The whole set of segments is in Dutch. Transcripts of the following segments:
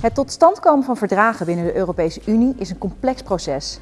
Het tot stand komen van verdragen binnen de Europese Unie is een complex proces,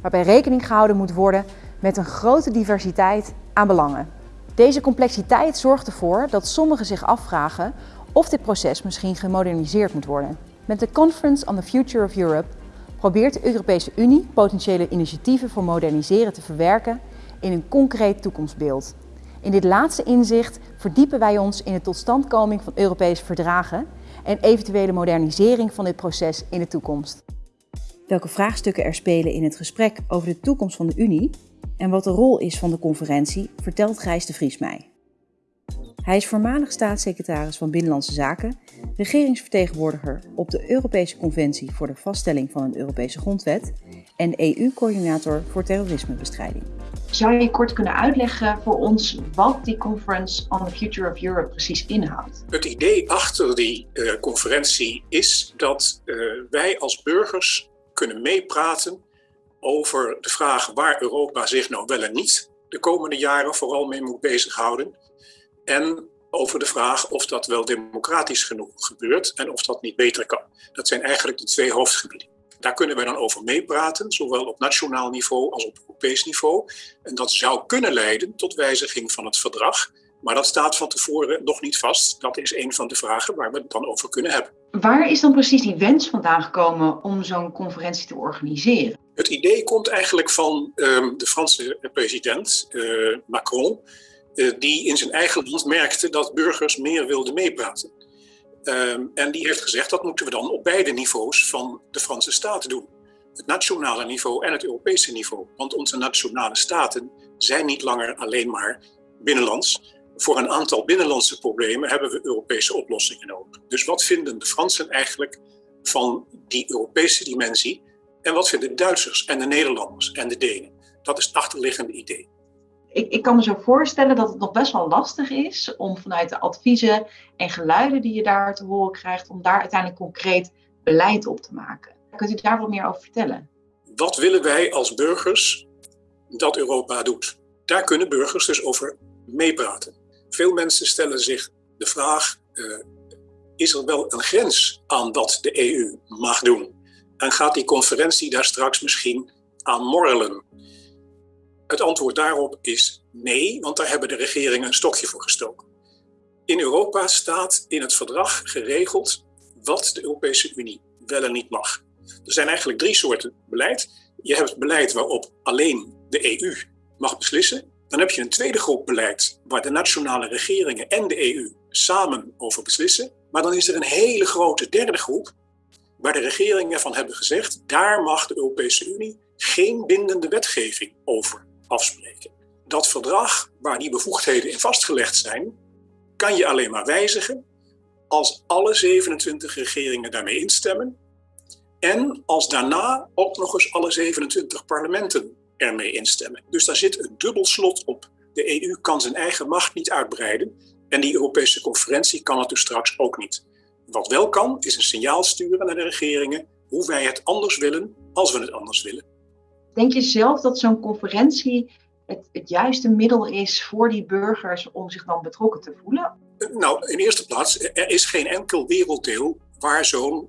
waarbij rekening gehouden moet worden met een grote diversiteit aan belangen. Deze complexiteit zorgt ervoor dat sommigen zich afvragen of dit proces misschien gemoderniseerd moet worden. Met de Conference on the Future of Europe probeert de Europese Unie potentiële initiatieven voor moderniseren te verwerken in een concreet toekomstbeeld. In dit laatste inzicht verdiepen wij ons in de totstandkoming van Europese verdragen en eventuele modernisering van dit proces in de toekomst. Welke vraagstukken er spelen in het gesprek over de toekomst van de Unie en wat de rol is van de conferentie, vertelt Gijs de Vries mij. Hij is voormalig staatssecretaris van Binnenlandse Zaken, regeringsvertegenwoordiger op de Europese Conventie voor de vaststelling van een Europese grondwet en EU-coördinator voor terrorismebestrijding. Zou je kort kunnen uitleggen voor ons wat die Conference on the Future of Europe precies inhoudt? Het idee achter die uh, conferentie is dat uh, wij als burgers kunnen meepraten over de vraag waar Europa zich nou wel en niet de komende jaren vooral mee moet bezighouden. En over de vraag of dat wel democratisch genoeg gebeurt en of dat niet beter kan. Dat zijn eigenlijk de twee hoofdgebieden. Daar kunnen we dan over meepraten, zowel op nationaal niveau als op Europees niveau. En dat zou kunnen leiden tot wijziging van het verdrag. Maar dat staat van tevoren nog niet vast. Dat is een van de vragen waar we het dan over kunnen hebben. Waar is dan precies die wens vandaan gekomen om zo'n conferentie te organiseren? Het idee komt eigenlijk van um, de Franse president uh, Macron, uh, die in zijn eigen land merkte dat burgers meer wilden meepraten. Um, en die heeft gezegd dat moeten we dan op beide niveaus van de Franse staat doen. Het nationale niveau en het Europese niveau. Want onze nationale staten zijn niet langer alleen maar binnenlands. Voor een aantal binnenlandse problemen hebben we Europese oplossingen nodig. Dus wat vinden de Fransen eigenlijk van die Europese dimensie? En wat vinden de Duitsers en de Nederlanders en de Denen? Dat is het achterliggende idee. Ik, ik, kan me zo voorstellen dat het nog best wel lastig is om vanuit de adviezen en geluiden die je daar te horen krijgt, om daar uiteindelijk concreet beleid op te maken. Kunt u daar wat meer over vertellen? Wat willen wij als burgers dat Europa doet? Daar kunnen burgers dus over meepraten. Veel mensen stellen zich de vraag: uh, is er wel een grens aan wat de EU mag doen? En gaat die conferentie daar straks misschien aan morrelen? Het antwoord daarop is nee, want daar hebben de regeringen een stokje voor gestoken. In Europa staat in het verdrag geregeld wat de Europese Unie wel en niet mag. Er zijn eigenlijk drie soorten beleid. Je hebt beleid waarop alleen de EU mag beslissen. Dan heb je een tweede groep beleid waar de nationale regeringen en de EU samen over beslissen. Maar dan is er een hele grote derde groep waar de regeringen van hebben gezegd, daar mag de Europese Unie geen bindende wetgeving over afspreken. Dat verdrag, waar die bevoegdheden in vastgelegd zijn, kan je alleen maar wijzigen als alle 27 regeringen daarmee instemmen en als daarna ook nog eens alle 27 parlementen ermee instemmen. Dus daar zit een dubbel slot op. De EU kan zijn eigen macht niet uitbreiden en die Europese conferentie kan het dus straks ook niet. Wat wel kan, is een signaal sturen naar de regeringen hoe wij het anders willen als we het anders willen. Denk je zelf dat zo'n conferentie het, het juiste middel is voor die burgers om zich dan betrokken te voelen? Nou, in eerste plaats, er is geen enkel werelddeel waar zo'n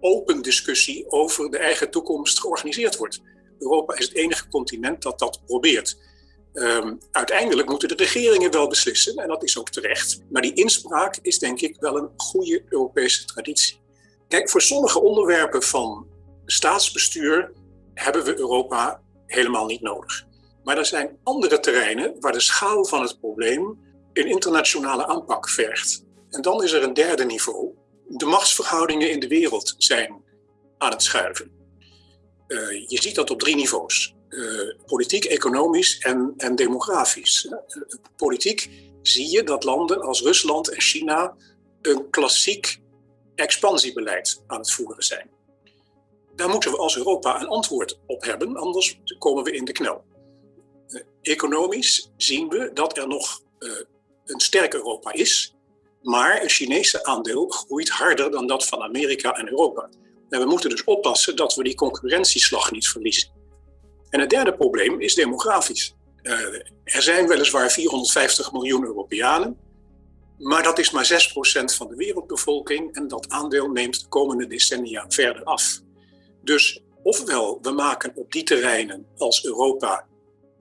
open discussie over de eigen toekomst georganiseerd wordt. Europa is het enige continent dat dat probeert. Um, uiteindelijk moeten de regeringen wel beslissen, en dat is ook terecht. Maar die inspraak is denk ik wel een goede Europese traditie. Kijk, voor sommige onderwerpen van staatsbestuur hebben we Europa helemaal niet nodig. Maar er zijn andere terreinen waar de schaal van het probleem een internationale aanpak vergt. En dan is er een derde niveau. De machtsverhoudingen in de wereld zijn aan het schuiven. Uh, je ziet dat op drie niveaus. Uh, politiek, economisch en, en demografisch. Uh, politiek zie je dat landen als Rusland en China een klassiek expansiebeleid aan het voeren zijn. Daar moeten we als Europa een antwoord op hebben, anders komen we in de knel. Uh, economisch zien we dat er nog uh, een sterk Europa is, maar het Chinese aandeel groeit harder dan dat van Amerika en Europa. En we moeten dus oppassen dat we die concurrentieslag niet verliezen. En het derde probleem is demografisch. er zijn weliswaar 450 miljoen Europeanen, maar dat is maar 6% van de wereldbevolking en dat aandeel neemt de komende decennia verder af. Dus ofwel we maken op die terreinen als Europa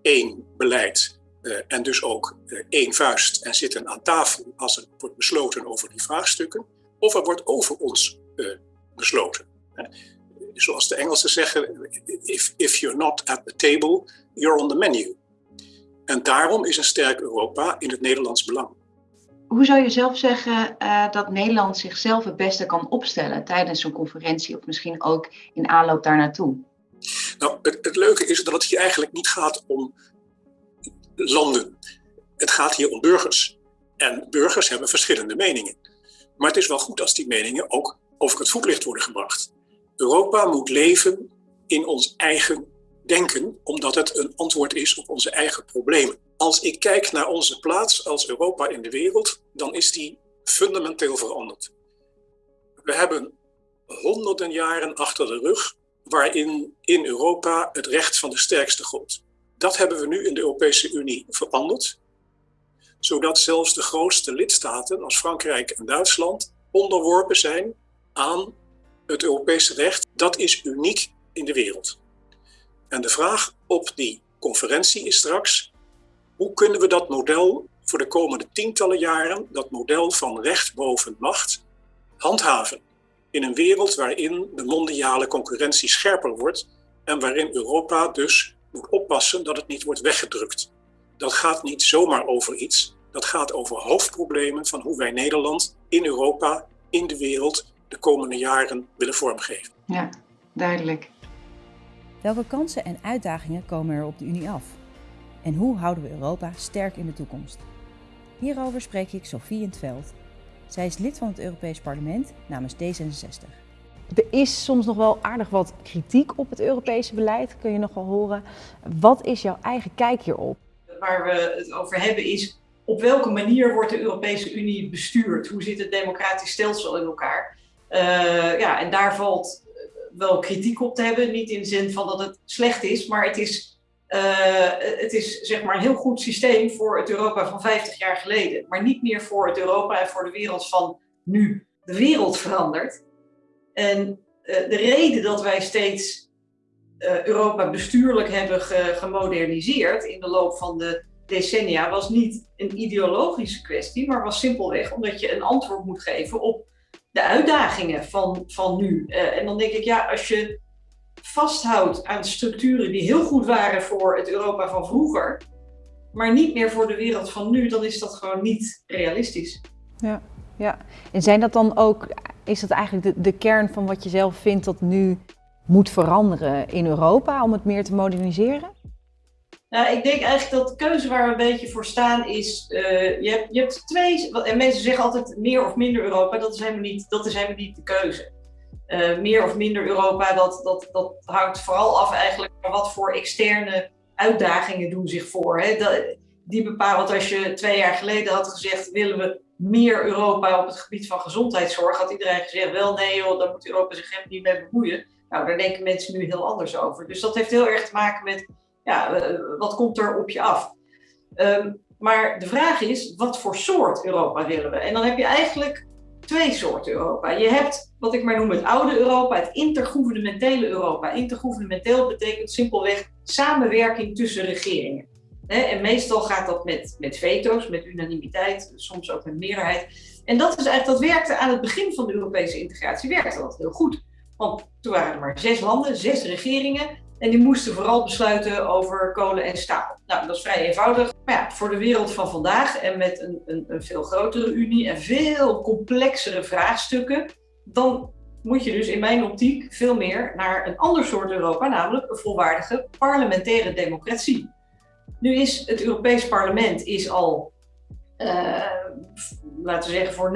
één beleid uh, en dus ook uh, één vuist en zitten aan tafel als er wordt besloten over die vraagstukken, of er wordt over ons uh, besloten. Zoals de Engelsen zeggen, if, if you're not at the table, you're on the menu. En daarom is een sterk Europa in het Nederlands belang. Hoe zou je zelf zeggen uh, dat Nederland zichzelf het beste kan opstellen tijdens zo'n conferentie of misschien ook in aanloop daar naartoe? Nou, het, het, leuke is dat het hier eigenlijk niet gaat om landen. Het gaat hier om burgers. En burgers hebben verschillende meningen. Maar het is wel goed als die meningen ook over het voetlicht worden gebracht. Europa moet leven in ons eigen denken, omdat het een antwoord is op onze eigen problemen. Als ik kijk naar onze plaats als Europa in de wereld, dan is die fundamenteel veranderd. We hebben honderden jaren achter de rug waarin in Europa het recht van de sterkste gold. Dat hebben we nu in de Europese Unie veranderd, zodat zelfs de grootste lidstaten als Frankrijk en Duitsland onderworpen zijn aan het Europese recht. Dat is uniek in de wereld. En de vraag op die conferentie is straks, hoe kunnen we dat model voor de komende tientallen jaren, dat model van recht boven macht, handhaven? In een wereld waarin de mondiale concurrentie scherper wordt en waarin Europa dus moet oppassen dat het niet wordt weggedrukt. Dat gaat niet zomaar over iets, dat gaat over hoofdproblemen van hoe wij Nederland in Europa, in de wereld, de komende jaren willen vormgeven. Ja, duidelijk. Welke kansen en uitdagingen komen er op de Unie af? En hoe houden we Europa sterk in de toekomst? Hierover spreek ik Sophie in het Veld. Zij is lid van het Europees Parlement namens D66. Er is soms nog wel aardig wat kritiek op het Europese beleid, kun je nog wel horen. Wat is jouw eigen kijk hierop? Waar we het over hebben is op welke manier wordt de Europese Unie bestuurd? Hoe zit het democratisch stelsel in elkaar? Uh, ja, en daar valt wel kritiek op te hebben. Niet in de zin van dat het slecht is, maar het is, uh, het is zeg maar een heel goed systeem voor het Europa van 50 jaar geleden. Maar niet meer voor het Europa en voor de wereld van nu. De wereld verandert. En uh, de reden dat wij steeds uh, Europa bestuurlijk hebben ge gemoderniseerd in de loop van de decennia was niet een ideologische kwestie, maar was simpelweg omdat je een antwoord moet geven op de uitdagingen van, van nu. Uh, en dan denk ik, ja, als je vasthoudt aan structuren die heel goed waren voor het Europa van vroeger, maar niet meer voor de wereld van nu, dan is dat gewoon niet realistisch. Ja, ja. En zijn dat dan ook, is dat eigenlijk de, de kern van wat je zelf vindt dat nu moet veranderen in Europa om het meer te moderniseren? Nou, ik denk eigenlijk dat de keuze waar we een beetje voor staan is, uh, je, hebt, je hebt twee, en mensen zeggen altijd meer of minder Europa, dat is helemaal niet, dat is helemaal niet de keuze. Uh, meer of minder Europa, dat, dat, dat hangt vooral af eigenlijk van wat voor externe uitdagingen doen zich voor. Hè? Dat, die bepalen, want als je twee jaar geleden had gezegd, willen we meer Europa op het gebied van gezondheidszorg, had iedereen gezegd, wel nee joh, daar moet Europa zich helemaal niet mee bemoeien. Nou, daar denken mensen nu heel anders over. Dus dat heeft heel erg te maken met ja, uh, wat komt er op je af? Um, maar de vraag is, wat voor soort Europa willen we? En dan heb je eigenlijk twee soorten Europa. Je hebt wat ik maar noem het oude Europa, het intergouvernementele Europa. Intergouvernementeel betekent simpelweg samenwerking tussen regeringen. En meestal gaat dat met, met veto's, met unanimiteit, soms ook met meerderheid. En dat is eigenlijk, dat werkte aan het begin van de Europese integratie, werkte dat heel goed. Want toen waren er maar zes landen, zes regeringen. En die moesten vooral besluiten over kolen en staal. Nou, dat is vrij eenvoudig. Maar ja, voor de wereld van vandaag en met een, een, een veel grotere unie en veel complexere vraagstukken, dan moet je dus in mijn optiek veel meer naar een ander soort Europa, namelijk een volwaardige parlementaire democratie. Nu is het Europees Parlement is al, uh, laten we zeggen, voor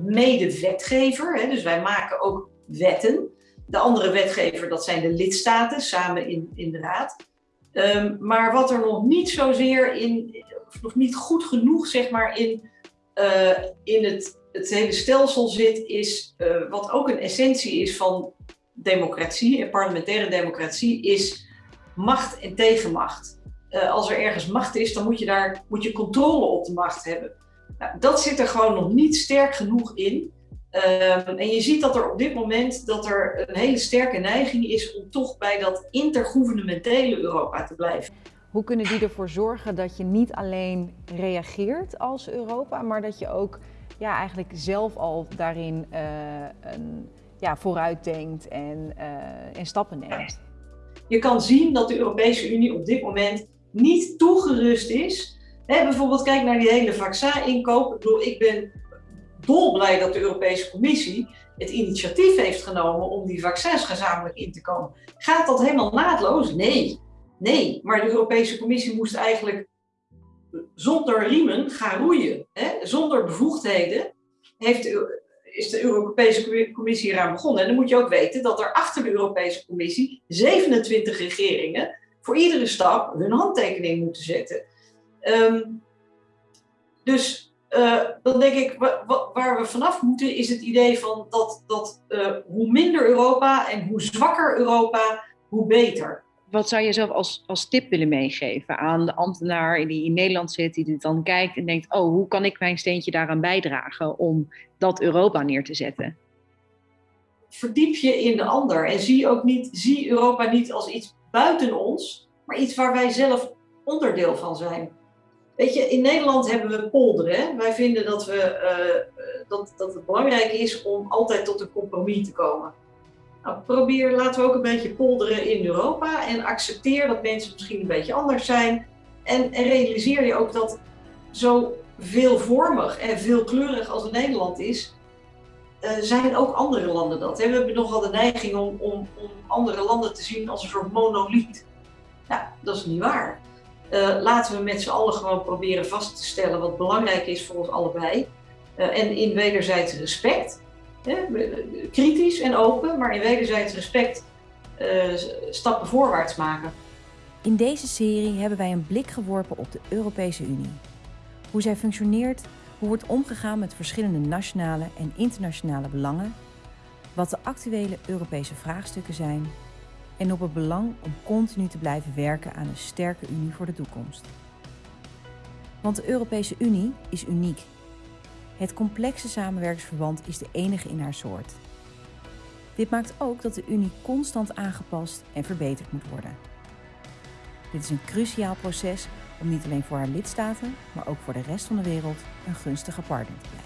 90% mede-wetgever. Dus wij maken ook wetten. De andere wetgever, dat zijn de lidstaten, samen in, in de raad. Um, maar wat er nog niet zozeer in, of nog niet goed genoeg, zeg maar, in, uh, in het, het hele stelsel zit, is uh, wat ook een essentie is van democratie en parlementaire democratie, is macht en tegenmacht. uh, als er ergens macht is, dan moet je daar moet je controle op de macht hebben. Nou, dat zit er gewoon nog niet sterk genoeg in. Uh, en je ziet dat er op dit moment dat er een hele sterke neiging is om toch bij dat intergouvernementele Europa te blijven. Hoe kunnen die ervoor zorgen dat je niet alleen reageert als Europa, maar dat je ook ja, eigenlijk zelf al daarin uh, een, ja, vooruit denkt en, uh, en stappen neemt? Je kan zien dat de Europese Unie op dit moment niet toegerust is. Bijvoorbeeld kijk naar die hele vaccin-inkoop. Ik bedoel, ik ben dolblij dat de Europese Commissie het initiatief heeft genomen om die vaccins gezamenlijk in te komen. Gaat dat helemaal naadloos? Nee. Nee, maar de Europese Commissie moest eigenlijk zonder riemen gaan roeien. Hè? Zonder bevoegdheden heeft is de Europese Commissie eraan begonnen. En dan moet je ook weten dat er achter de Europese Commissie 27 regeringen voor iedere stap hun handtekening moeten zetten. Um, dus uh, dan denk ik, waar we vanaf moeten, is het idee van dat, dat uh, hoe minder Europa en hoe zwakker Europa, hoe beter. Wat zou je zelf als, als tip willen meegeven aan de ambtenaar die in Nederland zit, die dit dan kijkt en denkt: Oh, hoe kan ik mijn steentje daaraan bijdragen om dat Europa neer te zetten? Verdiep je in de ander en zie ook niet, zie Europa niet als iets buiten ons, maar iets waar wij zelf onderdeel van zijn. Weet je, in Nederland hebben we polderen. Wij vinden dat, we, uh, dat, dat het belangrijk is om altijd tot een compromis te komen. Nou, probeer, laten we ook een beetje polderen in Europa en accepteer dat mensen misschien een beetje anders zijn. En, realiseer je ook dat zo veelvormig en veelkleurig als Nederland is, uh, zijn ook andere landen dat. We hebben nogal de neiging om, om, om andere landen te zien als een soort monoliet. Nou, dat is niet waar. Uh, laten we met z'n allen gewoon proberen vast te stellen wat belangrijk is voor ons allebei. Uh, en in wederzijds respect, kritisch en open, maar in wederzijds respect uh, stappen voorwaarts maken. In deze serie hebben wij een blik geworpen op de Europese Unie. Hoe zij functioneert, hoe wordt omgegaan met verschillende nationale en internationale belangen, wat de actuele Europese vraagstukken zijn en op het belang om continu te blijven werken aan een sterke Unie voor de toekomst. Want de Europese Unie is uniek. Het complexe samenwerkingsverband is de enige in haar soort. Dit maakt ook dat de Unie constant aangepast en verbeterd moet worden. Dit is een cruciaal proces om niet alleen voor haar lidstaten, maar ook voor de rest van de wereld een gunstige partner te blijven.